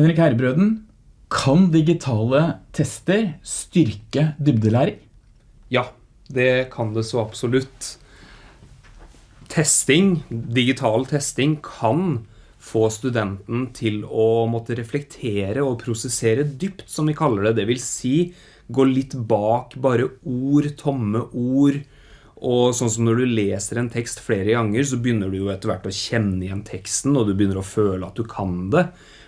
Henrik Herbrøden, kan digitale tester styrke dybdelæring? Ja, det kan det så absolutt. Testing, digital testing, kan få studenten til å måtte reflektere og prosessere dypt, som vi kaller det. Det vil si, gå litt bak bare ord, tomme ord. Og sånn som når du leser en tekst flere ganger, så begynner du jo etter hvert å kjenne igjen teksten, og du begynner å føle at du kan det.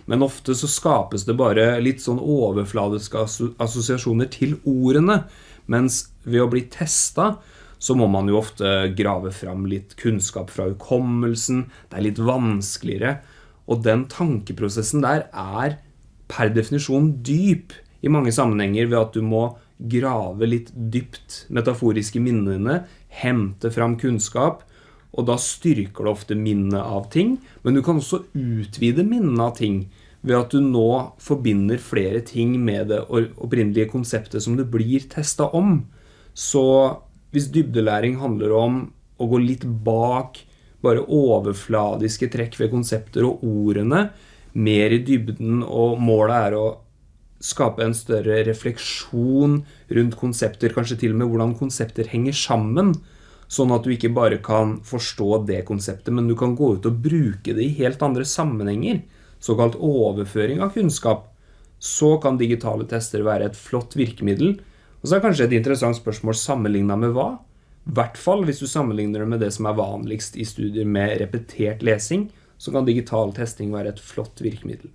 Men ofte så skapes det bare litt sånn overfladiske assosiasjoner til ordene, mens ved å bli testet, så må man jo ofte grave fram litt kunnskap fra hukommelsen. Det er litt vanskeligere. Og den tankeprosessen der er per definisjon dyp i mange sammenhenger ved at du må grave litt dypt metaforiske minnene, hente fram kunnskap, og da styrker det ofte minnet av ting, men du kan også utvide minnet av ting ved at du nå forbinder flere ting med det opprinnelige konseptet som det blir testet om. Så hvis dybdelæring handler om å gå litt bak bare overfladiske trekk ved konsepter og ordene, mer i dybden, og målet er å skape en større refleksjon rundt konsepter, kanskje til og med hvordan konsepter henger sammen, sånn at du ikke bare kan forstå det konseptet, men du kan gå ut og bruke det i helt andre sammenhenger, såkalt overføring av kunnskap, så kan digitale tester være et flott virkemiddel, og så er kanskje et interessant spørsmål sammenlignet med hva? I hvert fall hvis du sammenligner det med det som er vanligst i studier med repetert lesing, så kan digital testing være et flott virkemiddel.